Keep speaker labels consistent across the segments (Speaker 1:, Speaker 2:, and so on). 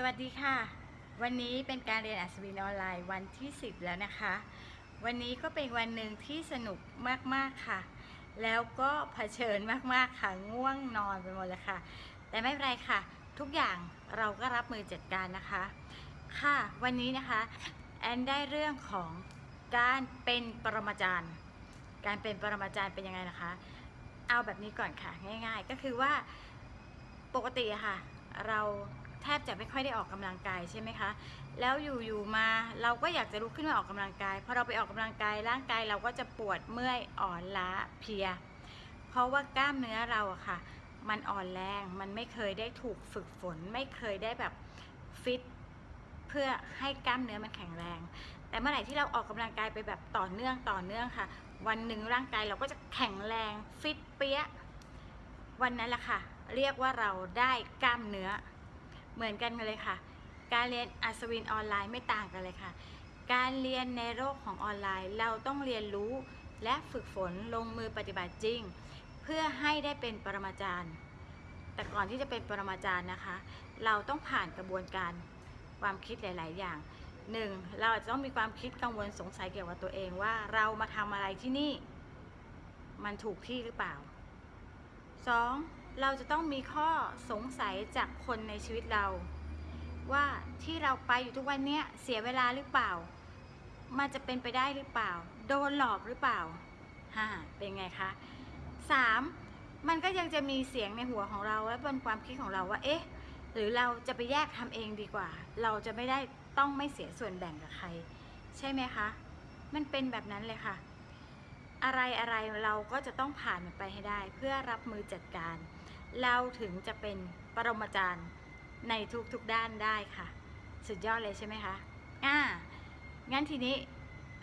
Speaker 1: สวัสดีค่ะ วันนี้เป็นการเรียนอัศวินออนไลน์วันที่ 10 แล้วนะคะ วันนี้ก็เป็นวันหนึ่งที่สนุกมากๆค่ะ แล้วก็เผชิญมากๆค่ะง่วงนอนไปหมดเลยค่ะ แต่ไม่เป็นไรค่ะ ทุกอย่างเราก็รับมือจัดการนะคะ ค่ะ วันนี้นะคะแอนได้เรื่องของการเป็นปรมาจารย์ การเป็นปรมาจารย์เป็นยังไงนะคะ เอาแบบนี้ก่อนค่ะง่าย ๆ ก็คือว่าปกติค่ะ เรา แทบจะไม่ค่อยได้ออกกำลังกายใช่ไหมคะ แล้วอยู่ๆมาเราก็อยากจะลุกขึ้นมาออกกำลังกายพอเราไปออกกำลังกายร่างกายเราก็จะปวดเมื่อยอ่อนล้าเพลีย เพราะว่ากล้ามเนื้อเราอะค่ะ มันอ่อนแรงมันไม่เคยได้ถูกฝึกฝน ไม่เคยได้แบบฟิตเพื่อให้กล้ามเนื้อมันแข็งแรง แต่เมื่อไหร่ที่เราออกกำลังกายไปแบบต่อเนื่องต่อเนื่องค่ะ วันหนึ่งร่างกายเราก็จะแข็งแรงฟิตเปี้ยวันนั้นแหละค่ะ เรียกว่าเราได้กล้ามเนื้อ เหมือนกันเลยค่ะ การเรียนอัศวินออนไลน์ไม่ต่างกันเลยค่ะ การเรียนในโลกของออนไลน์ เราต้องเรียนรู้และฝึกฝนลงมือปฏิบัติจริง เพื่อให้ได้เป็นปรมาจารย์ แต่ก่อนที่จะเป็นปรมาจารย์นะคะ เราต้องผ่านกระบวนการความคิดหลาย ๆ อย่างหนึ่งเราอาจจะต้องมีความคิดกังวลสงสัยเกี่ยวกับตัวเองว่าเรามาทำอะไรที่นี่ มันถูกที่หรือเปล่าสอง เราจะต้องมีข้อสงสัยจากคนในชีวิตเรา ว่าที่เราไปอยู่ทุกวันเนี้ยเสียเวลาหรือเปล่า มันจะเป็นไปได้หรือเปล่า โดนหลอกหรือเปล่าฮ่าเป็นไงคะสามมันก็ยังจะมีเสียงในหัวของเราและบนความคิดของเราว่า เอ๊ะ หรือเราจะไปแยกทำเองดีกว่า เราจะไม่ได้ต้องไม่เสียส่วนแบ่งกับใคร ใช่ไหมคะ มันเป็นแบบนั้นเลยค่ะ อะไรอะไรเราก็จะต้องผ่านมันไปให้ได้ เพื่อรับมือจัดการ เราถึงจะเป็นปรมาจารย์ในทุกๆด้านได้ค่ะ สุดยอดเลยใช่ไหมคะอ่างั้นทีนี้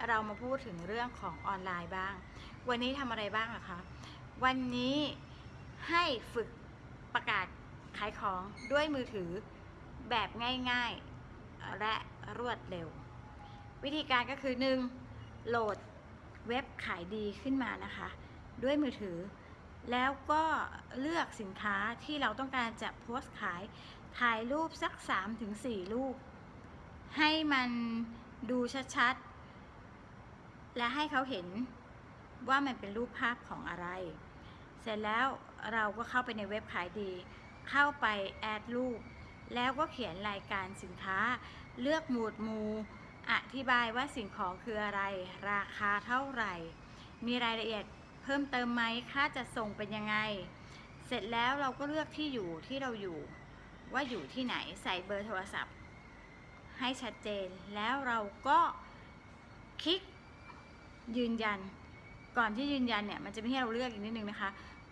Speaker 1: เรามาพูดถึงเรื่องของออนไลน์บ้าง วันนี้ทำอะไรบ้างะคะ วันนี้ให้ฝึกประกาศขายของด้วยมือถือแบบง่ายๆและรวดเร็ว วิธีการก็คือ 1. โหลดเว็บขายดีขึ้นมานะคะ ด้วยมือถือ แล้วก็เลือกสินค้าที่เราต้องการจะโพสต์ขาย ถ่ายรูปสัก 3-4 รูป ให้มันดูชัดๆ และให้เขาเห็นว่ามันเป็นรูปภาพของอะไร เสร็จแล้วเราก็เข้าไปในเว็บขายดี เข้าไปแอดรูป แล้วก็เขียนรายการสินค้า เลือกหมวดหมู่ อธิบายว่าสิ่งของคืออะไร ราคาเท่าไหร่ มีรายละเอียด เพิ่มเติมไหมค่าจะส่งเป็นยังไง เสร็จแล้วเราก็เลือกที่อยู่ที่เราอยู่ ว่าอยู่ที่ไหนใส่เบอร์โทรศัพท์ ให้ชัดเจนแล้วเราก็คลิกยืนยัน ก่อนที่ยืนยันเนี่ยมันจะไมีให้เราเลือกอีกนิดนึงนะคะ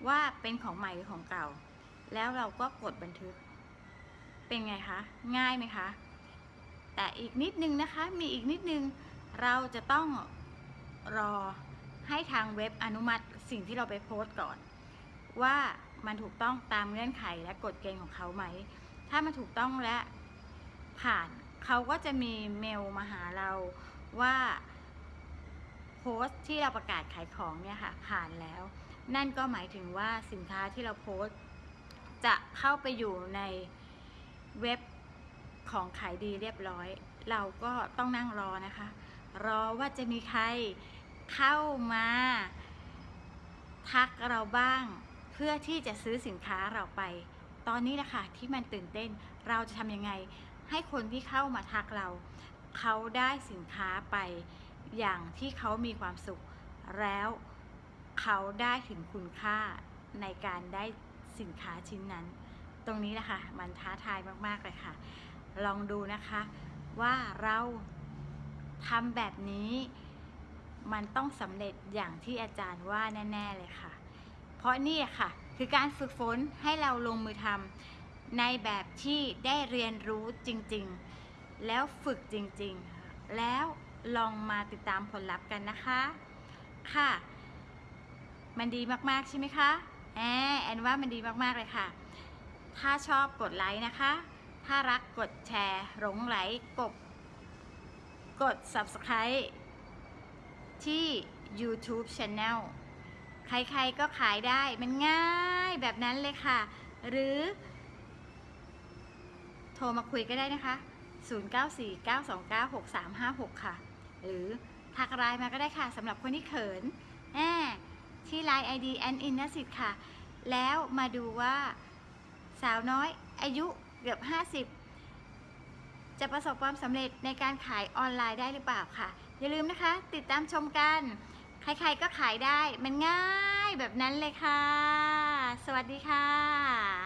Speaker 1: ว่าเป็นของใหม่หรือของเก่า แล้วเราก็กดบันทึก เป็นไงคะ ง่ายไหมคะ แต่อีกนิดนึงนะคะ มีอีกนิดนึง เราจะต้องรอ ให้ทางเว็บอนุมัติสิ่งที่เราไปโพสต์ก่อน ว่ามันถูกต้องตามเงื่อนไขและกฎเกณฑ์ของเขาไหม ถ้ามันถูกต้องและผ่านเขาก็จะมีเมลมาหาเราว่าโพสต์ที่เราประกาศขายของเนี่ยค่ะผ่านแล้ว นั่นก็หมายถึงว่าสินค้าที่เราโพสต์ จะเข้าไปอยู่ในเว็บของขายดีเรียบร้อย เราก็ต้องนั่งรอนะคะ รอว่าจะมีใคร เข้ามา ทักเราบ้าง เพื่อที่จะซื้อสินค้าเราไป ตอนนี้แหละค่ะที่มันตื่นเต้นเราจะทำยังไง ให้คนที่เข้ามาทักเรา เขาได้สินค้าไป อย่างที่เขามีความสุข แล้วเขาได้ถึงคุณค่าในการได้สินค้าชิ้นนั้น ตรงนี้แหละค่ะมันท้าทายมากๆเลยค่ะ ลองดูนะคะว่าเราทำแบบนี้ มันต้องสำเร็จอย่างที่อาจารย์ว่าแน่ ๆ เลยค่ะ เพราะนี่ค่ะ คือการฝึกฝนให้เราลงมือทำในแบบที่ได้เรียนรู้จริงๆ แล้วฝึกจริงๆ แล้วลองมาติดตามผลลัพธ์กันนะคะ ค่ะ มันดีมากๆใช่ไหมคะแอนแอนว่ามันดีมากๆเลยค่ะ ถ้าชอบกดไลค์นะคะ ถ้ารักกดแชร์หลงไหลกบกด subscribe ที่ YouTube Channel ใครๆก็ขายได้มันง่ายแบบนั้นเลยค่ะ หรือ โทรมาคุยก็ได้นะคะ 0949296356 ค่ะ หรือทักไลน์มาก็ได้ค่ะสำหรับคนที่เขินแน่ที่ไลน์ ID แอนอินนสิทธิ์ค่ะ แล้วมาดูว่าสาวน้อยอายุเกือบ 50 จะประสบความสำเร็จในการขายออนไลน์ได้หรือเปล่าค่ะ อย่าลืมนะคะ ติดตามชมกัน ใครๆก็ขายได้ มันง่ายแบบนั้นเลยค่ะ สวัสดีค่ะ